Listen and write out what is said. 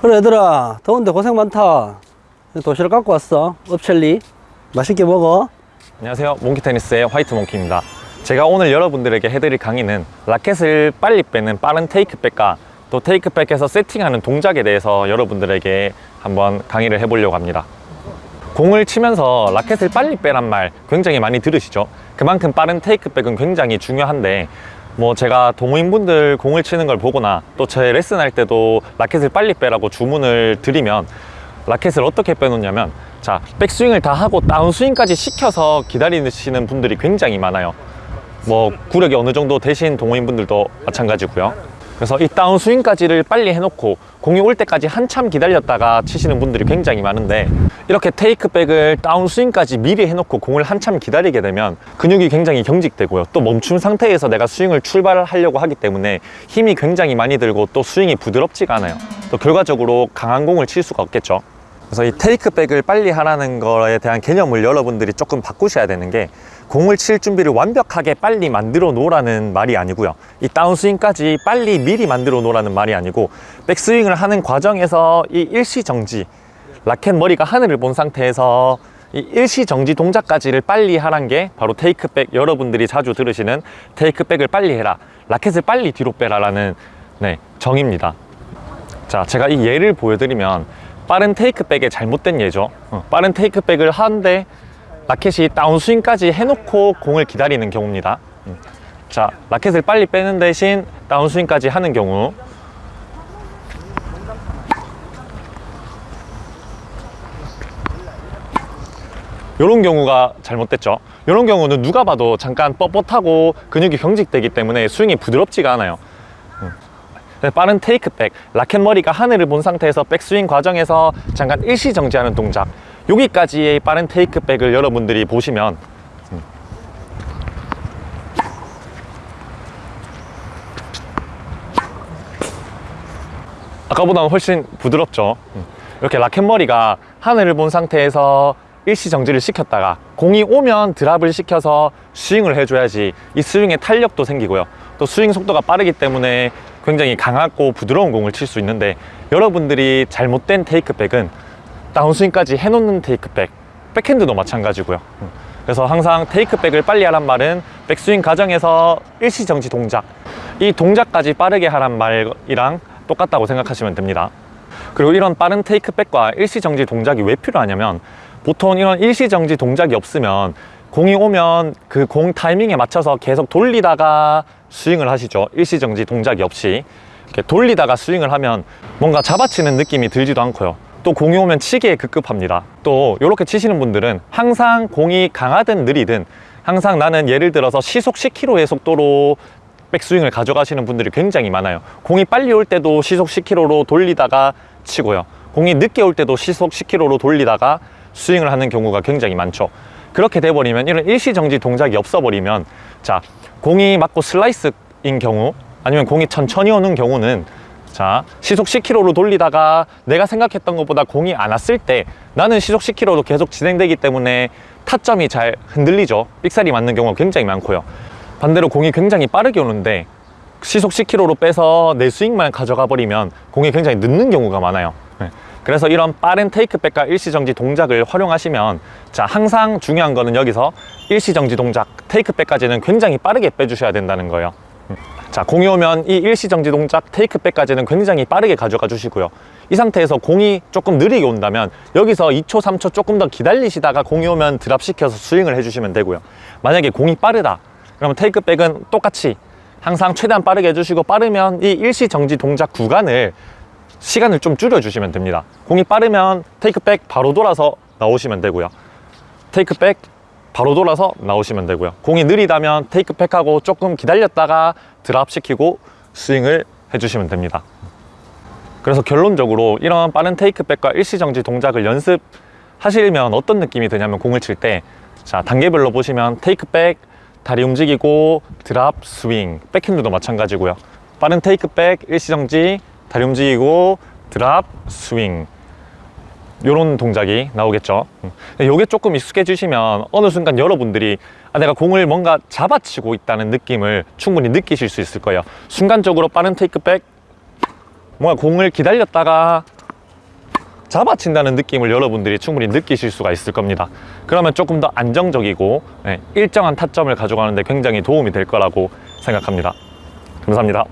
그래 얘들아. 더운데 고생 많다. 도시락 갖고 왔어. 업첼리. 맛있게 먹어. 안녕하세요. 몽키테니스의 화이트 몽키입니다. 제가 오늘 여러분들에게 해드릴 강의는 라켓을 빨리 빼는 빠른 테이크백과 또 테이크백에서 세팅하는 동작에 대해서 여러분들에게 한번 강의를 해보려고 합니다. 공을 치면서 라켓을 빨리 빼란 말 굉장히 많이 들으시죠? 그만큼 빠른 테이크백은 굉장히 중요한데 뭐 제가 동호인분들 공을 치는 걸 보거나 또 제 레슨 할 때도 라켓을 빨리 빼라고 주문을 드리면 라켓을 어떻게 빼놓냐면 자 백스윙을 다 하고 다운스윙까지 시켜서 기다리시는 분들이 굉장히 많아요. 뭐 구력이 어느 정도 되신 동호인분들도 마찬가지고요 그래서 이 다운스윙까지를 빨리 해놓고 공이 올 때까지 한참 기다렸다가 치시는 분들이 굉장히 많은데 이렇게 테이크백을 다운스윙까지 미리 해놓고 공을 한참 기다리게 되면 근육이 굉장히 경직되고요. 또 멈춘 상태에서 내가 스윙을 출발하려고 하기 때문에 힘이 굉장히 많이 들고 또 스윙이 부드럽지가 않아요. 또 결과적으로 강한 공을 칠 수가 없겠죠. 그래서 이 테이크백을 빨리 하라는 거에 대한 개념을 여러분들이 조금 바꾸셔야 되는 게 공을 칠 준비를 완벽하게 빨리 만들어 놓으라는 말이 아니고요. 이 다운스윙까지 빨리 미리 만들어 놓으라는 말이 아니고 백스윙을 하는 과정에서 이 일시정지 라켓 머리가 하늘을 본 상태에서 이 일시정지 동작까지를 빨리 하란 게 바로 테이크백 여러분들이 자주 들으시는 테이크백을 빨리 해라 라켓을 빨리 뒤로 빼라 라는 네, 정의입니다. 자 제가 이 예를 보여드리면 빠른 테이크백의 잘못된 예죠. 어, 빠른 테이크백을 하는데 라켓이 다운스윙까지 해놓고 공을 기다리는 경우입니다. 음. 자 라켓을 빨리 빼는 대신 다운스윙까지 하는 경우. 이런 경우가 잘못됐죠. 이런 경우는 누가 봐도 잠깐 뻣뻣하고 근육이 경직되기 때문에 스윙이 부드럽지가 않아요. 음. 빠른 테이크백 라켓 머리가 하늘을 본 상태에서 백스윙 과정에서 잠깐 일시 정지하는 동작 여기까지의 빠른 테이크백을 여러분들이 보시면 음. 아까보다는 훨씬 부드럽죠 음. 이렇게 라켓 머리가 하늘을 본 상태에서 일시 정지를 시켰다가 공이 오면 드랍을 시켜서 스윙을 해줘야지 이 스윙의 탄력도 생기고요 또 스윙 속도가 빠르기 때문에 굉장히 강하고 부드러운 공을 칠 수 있는데 여러분들이 잘못된 테이크백은 다운스윙까지 해놓는 테이크백 백핸드도 마찬가지고요. 그래서 항상 테이크백을 빨리 하란 말은 백스윙 과정에서 일시정지 동작 이 동작까지 빠르게 하란 말이랑 똑같다고 생각하시면 됩니다. 그리고 이런 빠른 테이크백과 일시정지 동작이 왜 필요하냐면 보통 이런 일시정지 동작이 없으면 공이 오면 그 공 타이밍에 맞춰서 계속 돌리다가 스윙을 하시죠. 일시정지 동작이 없이. 이렇게 돌리다가 스윙을 하면 뭔가 잡아치는 느낌이 들지도 않고요 또 공이 오면 치기에 급급합니다. 또 이렇게 치시는 분들은 항상 공이 강하든 느리든 항상 나는 예를 들어서 시속 10km의 속도로 백스윙을 가져가시는 분들이 굉장히 많아요. 공이 빨리 올 때도 시속 10km로 돌리다가 치고요. 공이 늦게 올 때도 시속 10km로 돌리다가 스윙을 하는 경우가 굉장히 많죠. 그렇게 돼버리면 이런 일시정지 동작이 없어버리면 자 공이 맞고 슬라이스인 경우 아니면 공이 천천히 오는 경우는 자 시속 10km로 돌리다가 내가 생각했던 것보다 공이 안 왔을 때 나는 시속 10km로 계속 진행되기 때문에 타점이 잘 흔들리죠. 삑사리 맞는 경우가 굉장히 많고요. 반대로 공이 굉장히 빠르게 오는데 시속 10km로 빼서 내 스윙만 가져가 버리면 공이 굉장히 늦는 경우가 많아요. 네. 그래서 이런 빠른 테이크백과 일시정지 동작을 활용하시면 자 항상 중요한 거는 여기서 일시정지 동작 테이크백까지는 굉장히 빠르게 빼주셔야 된다는 거예요 자 공이 오면 이 일시정지 동작 테이크백까지는 굉장히 빠르게 가져가 주시고요. 이 상태에서 공이 조금 느리게 온다면 여기서 2초 3초 조금 더 기다리시다가 공이 오면 드랍시켜서 스윙을 해주시면 되고요. 만약에 공이 빠르다 그러면 테이크백은 똑같이 항상 최대한 빠르게 해주시고 빠르면 이 일시정지 동작 구간을 시간을 좀 줄여주시면 됩니다. 공이 빠르면 테이크백 바로 돌아서 나오시면 되고요. 테이크백 바로 돌아서 나오시면 되고요. 공이 느리다면 테이크백하고 조금 기다렸다가 드랍 시키고 스윙을 해주시면 됩니다. 그래서 결론적으로 이런 빠른 테이크백과 일시정지 동작을 연습하시면 어떤 느낌이 드냐면 공을 칠 때 자 단계별로 보시면 테이크백 다리 움직이고 드랍 스윙 백핸드도 마찬가지고요. 빠른 테이크백 일시정지 다리 움직이고 드랍 스윙 이런 동작이 나오겠죠 이게 조금 익숙해지시면 어느 순간 여러분들이 아, 내가 공을 뭔가 잡아치고 있다는 느낌을 충분히 느끼실 수 있을 거예요 순간적으로 빠른 테이크백 뭔가 공을 기다렸다가 잡아친다는 느낌을 여러분들이 충분히 느끼실 수가 있을 겁니다. 그러면 조금 더 안정적이고 네, 일정한 타점을 가져가는데 굉장히 도움이 될 거라고 생각합니다. 감사합니다.